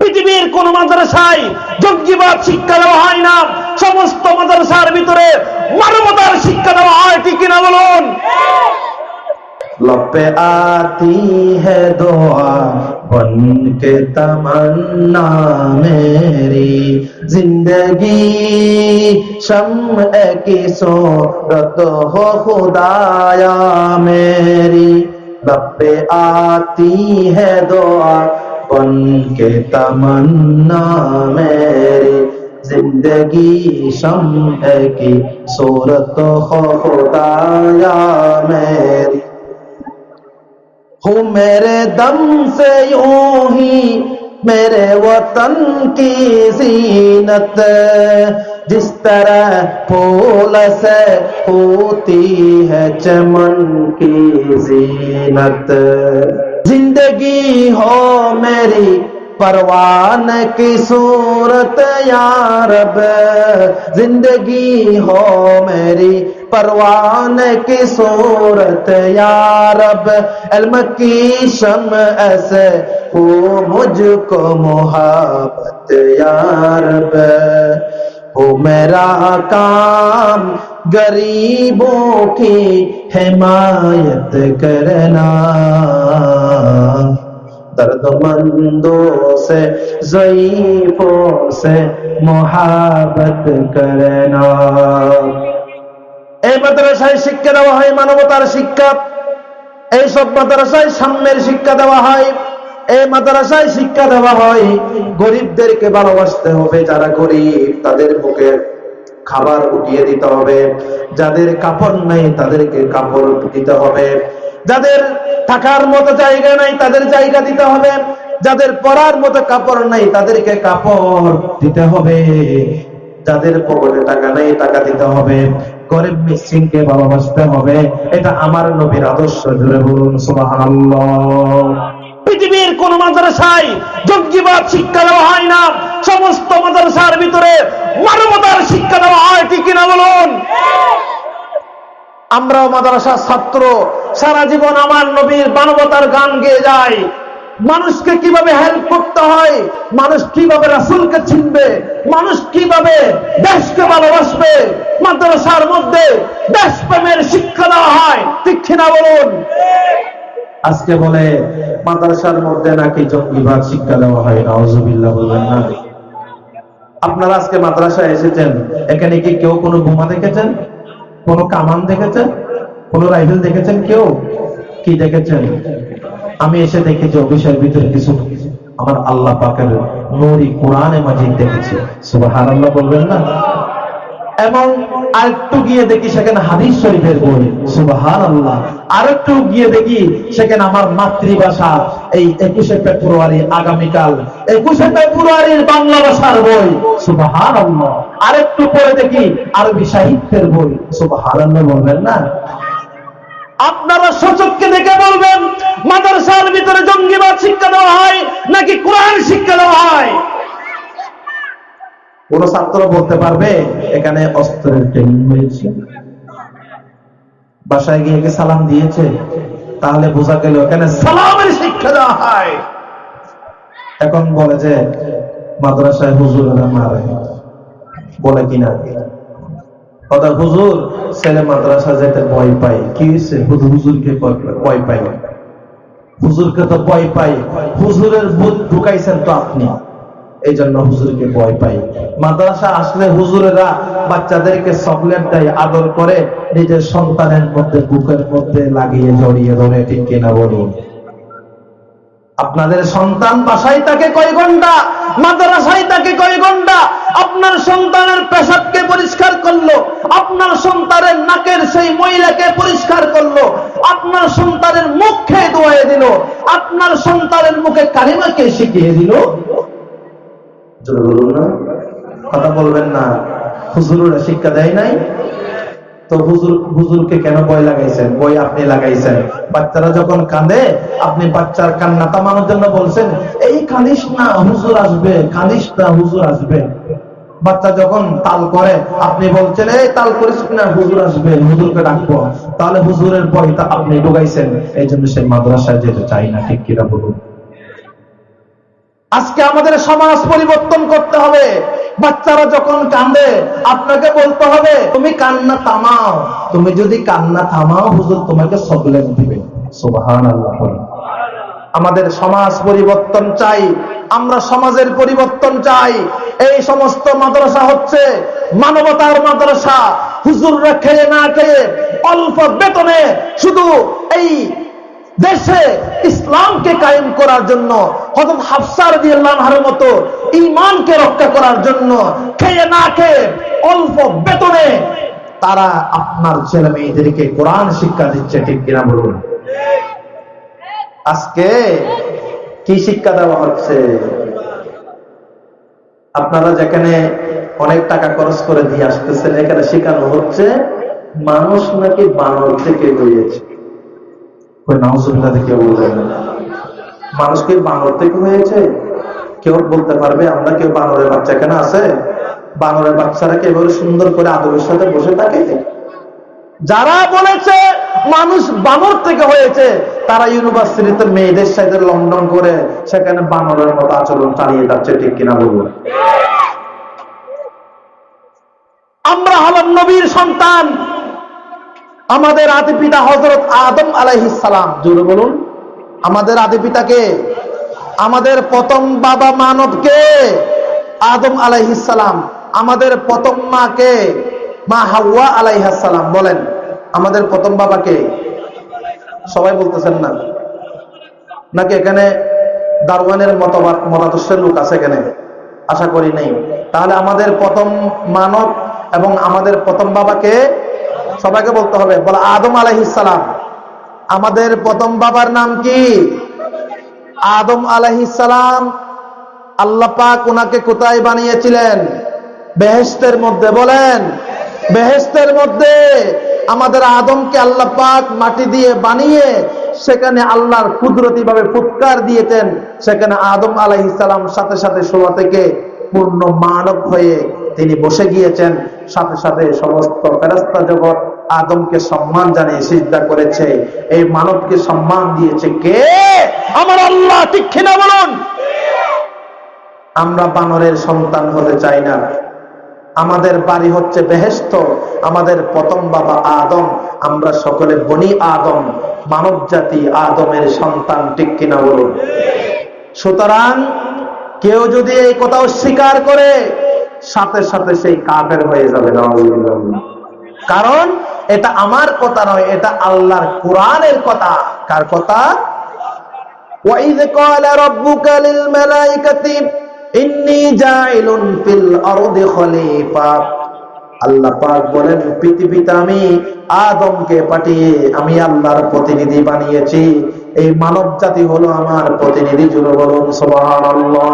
পৃথিবীর কোন মাদ্রাসায় জঙ্গিবাদ শিক্ষা দেওয়া হয় না সমস্ত মাদ্রাসার ভিতরে মানবতার শিক্ষা দেওয়া হয় ঠিক কিনা বলুন लब पे आती है दुआ बन के तमन्ना मेरी जिंदगी शम की सूरत हो खुदाया मेरी लब पे आती है दुआ बन के तमन्ना मेरी ज़िंदगी शम है की सूरत खुदाया मेरी। हूँ मेरे दम से यूँ ही मेरे वतन की जीनत, जिस तरह फूल से होती है चमन की जीनत। ज़िंदगी हो मेरी परवान की सूरत यारब ज़िंदगी हो मेरी परवान की सूरत यारब इल्म की शम ऐसे हो मुझको मोहब्बत यारब हो मेरा काम गरीबों की हिमायत करना। दर्दमंदों से जईफों से मोहब्बत करना এই মাদ্রাসায় শিক্ষা দেওয়া হয় মানবতার শিক্ষা এইসব মাদ্রাসায় সাম্যের শিক্ষা দেওয়া হয় এই মাদ্রাসায় শিক্ষা দেওয়া হয় গরিবদেরকে ভালোবাসতে হবে যারা গরিব তাদের মুখে খাবার উঠিয়ে দিতে হবে যাদের কাপড় নাই তাদেরকে কাপড় দিতে হবে যাদের থাকার মতো জায়গা নাই, তাদের জায়গা দিতে হবে। যাদের পরার মতো কাপড় নাই, তাদেরকে কাপড় দিতে হবে। যাদের পকেটে টাকা নেই, টাকা দিতে হবে। গরিব মিসকিনকে ভালোবাসতে হবে। এটা আমার নবীর আদর্শ জুড়ে বলুন, সুবহানাল্লাহ। পৃথিবীর কোন মাদ্রাসায় জঙ্গিবাদ শিক্ষা দেওয়া হয় না। সমস্ত মাদ্রাসার ভিতরে মানবতার শিক্ষা দেওয়া হয় ঠিক কিনা বলুন আমরাও মাদ্রাসার ছাত্র। সারা জীবন আমার নবীর মানবতার গান গেয়ে যায়। মানুষকে কীভাবে হেল্প করতে হয়? মানুষ কীভাবে রাসুলকে চিনবে? মানুষ কীভাবে দেশকে ভালোবাসবে? মাদ্রাসার মধ্যে দেশপ্রেমের শিক্ষা দেওয়া হয়। কিনা বলুন? আজকে বলে, মাদ্রাসার মধ্যে নাকি জঙ্গিবাদ শিক্ষা দেওয়া হয় নওয়াজুবিল্লাহ বলবেন না। আপনারা আজকে মাদ্রাসায় এসেছেন, এখানে কি কেউ কোনো বোমা দেখেছেন? কোনো কামান দেখেছেন? কোনো রাইফেল দেখেছেন কেউ? কি দেখেছেন? আমি এসে দেখেছি অফিসের ভিতরে কিছু আমার আল্লাহ পাকের নুরি কোরআনে মাজিদ দেখেছি। সুবহানাল্লাহ বলবেন না? এবং আরেকটু গিয়ে দেখি সেখানে হাদিস শরীফের বই। সুবাহান আল্লাহ আরেকটু গিয়ে দেখি সেখানে আমার মাতৃভাষা এই একুশে ফেব্রুয়ারি আগামীকাল। একুশে ফেব্রুয়ারির বাংলা ভাষার বই। সুবাহান আল্লাহ আরেকটু পরে দেখি আরবি সাহিত্যের বই। সুবাহান আল্লাহ বলবেন না? আপনারা সচককে দেখে বলবেন, মাদ্রাসার ভিতরে জঙ্গিবাদ শিক্ষা দেওয়া হয় নাকি কোরআন শিক্ষা দেওয়া হয়? কোন ছাত্র বলতে পারবে, এখানে অস্ত্রের ট্রেনিং হয়েছে। বাসায় গিয়ে কি সালাম দিয়েছে? তাহলে বোঝা গেল এখানে সালামের শিক্ষা দেওয়া হয়। এখন বলে যে, মাদ্রাসায় হুজুরেরা মারে। বলে কিনা? কথা হুজুর, ছেলে মাদ্রাসা যেতে ভয় পাই কি হয়েছে? হুজুর, হুজুরকে ভয় পাই হুজুরকে তো ভয় পাই হুজুরের বুধ ঢুকাইছেন তো আপনি। এই জন্য হুজুরকে ভয় পাই। মাদ্রাসা আসলে হুজুরেরা বাচ্চাদেরকে চকলেট দেয় আদর করে, নিজের সন্তানের মধ্যে, বুকের মধ্যে লাগিয়ে জড়িয়ে ধরে, ঠিক কিনা বলুন? আপনাদের সন্তান বাসায় তাকে কয় ঘণ্টা? মাদ্রাসায় তাকে কয় ঘণ্টা? আপনার সন্তানের পেশাবকে পরিষ্কার করল, আপনার সন্তানের নাকের সেই মহিলাকে পরিষ্কার করল, আপনার সন্তানের মুখ দোয়াই দিল, আপনার সন্তানের মুখে কারিমাকে শিখিয়ে দিল। বলুন না। কথা বলবেন না। হুজুররা শিক্ষা দেয় নাই। তো হুজুর, হুজুরকে কেন বই লাগাইছেন? বই আপনি লাগাইছেন। বাচ্চারা যখন কাঁদে, আপনি বাচ্চার কান্না থামানোর জন্য বলছেন, এই কাঁদিস না, হুজুর আসবে, কাঁদিস না, হুজুর আসবে। বাচ্চা যখন তাল করে, আপনি বলছেন, এই তাল করিস না, হুজুর আসবে, হুজুরকে ডাকবো। তাহলে হুজুরের বইটা আপনি ঢুকাইছেন। এই জন্য সে মাদ্রাসায় যেতে চাই না। ঠিক কিনা বলুন। আজকে আমাদের সমাজ পরিবর্তন করতে হবে। বাচ্চারা যখন কান্দে, আপনাকে বলতে হবে, তুমি কান্না থামাও। তুমি যদি কান্না থামাও, হুজুর তোমাকে সবলেন দিবে। আমাদের সমাজ পরিবর্তন চাই, আমরা সমাজের পরিবর্তন চাই। এই সমস্ত মাদ্রাসা হচ্ছে মানবতার মাদ্রাসা। হুজুররা খেয়ে না খেয়ে অল্প বেতনে শুধু এই দেশে ইসলামকে কায়েম করার জন্য হজরত হাফসার দিয়ার মতো ইমানকে রক্ষা করার জন্য খেয়ে না খেয়ে অল্প বেতনে তারা আপনার ছেলে মেয়েদেরকে কোরআন শিক্ষা দিচ্ছে, ঠিক কিনা বলুন? আজকে কি শিক্ষা দেওয়া হচ্ছে? আপনারা যেখানে অনেক টাকা খরচ করে দিয়ে আসতেছেন, এখানে শেখানো হচ্ছে, মানুষ নাকি বানর থেকে হয়েছে মানুষ কি বানর থেকে হয়েছে? কেউ বলতে পারবে, আমরা কেউ বানরের বাচ্চা এখানে আছে? বানরের বাচ্চারা কি এভাবে সুন্দর করে আদবের সাথে বসে থাকে? যারা বলেছে মানুষ বানর থেকে হয়েছে, তারা ইউনিভার্সিটিতে মেয়েদের সাথে লন্ডন করে সেখানে বানরের মতো আচরণ চালিয়ে যাচ্ছে, ঠিক কিনা বলব আমরা হলাম নবীর সন্তান। আমাদের আদি পিতা হজরত আদম আলাইহিসালাম জোরে বলুন। আমাদের আদি পিতাকে আমাদের প্রথম বাবা মানবকে আদম আলাইহিসালাম আমাদের প্রথম মাকে মা হাওয়া আলাইহাসালাম বলেন, আমাদের প্রথম বাবাকে সবাই বলতেছেন না। নাকি এখানে দারওয়ানের মতবাদ, মতাদর্শের লোক আছে এখানে? আশা করি নেই। তাহলে আমাদের প্রথম মানব এবং আমাদের প্রথম বাবাকে সবাইকে বলতে হবে, বলে, আদম আলাইহিসালাম আমাদের প্রথম বাবার নাম কি? আদম আলাইহিসালাম আল্লাহ পাক ওনাকে কোথায় বানিয়েছিলেন? বেহেস্তের মধ্যে, বলেন। বেহেস্তের মধ্যে আমাদের আদমকে আল্লাহ পাক মাটি দিয়ে বানিয়ে সেখানে আল্লাহর কুদরতি ভাবে ফুৎকার দিয়েছেন। সেখানে আদম আলাইহিসালাম সাথে সাথে শোয়া থেকে পূর্ণ মানব হয়ে তিনি বসে গিয়েছেন। সাথে সাথে সমস্ত ফেরস্তা জগৎ আদমকে সম্মান জানিয়ে সিজদা করেছে। এই মানবকে সম্মান দিয়েছে কে? আমার আল্লাহ, ঠিক বলুন? আমরা বানরের সন্তান হতে চাই না। আমাদের বাড়ি হচ্ছে বেহেস্ত আমাদের প্রথম বাবা আদম, আমরা সকলে বনি আদম মানব জাতি আদমের সন্তান, ঠিক কিনা বলুন? সুতরাং কেউ যদি এই কথা স্বীকার করে সাথে সাথে সেই কাফের হয়ে যাবে নাউজুবিল্লাহ। কারণ এটা আমার কথা নয় এটা আল্লাহর কোরআনের কথা কার কথা وَإِذْ قَالَ رَبُّكَ لِلْمَلَائِكَةِ إِنِّي جَاعِلٌ فِي الْأَرْضِ خَلِيفَةً আল্লাহ পাক বলেন পৃথিবীতে আমি আদমকে পাঠিয়ে আমি আল্লাহর প্রতিনিধি বানিয়েছি এই মানব জাতি হলো আমার প্রতিনিধি জুড়ে বলুন সুবহানাল্লাহ।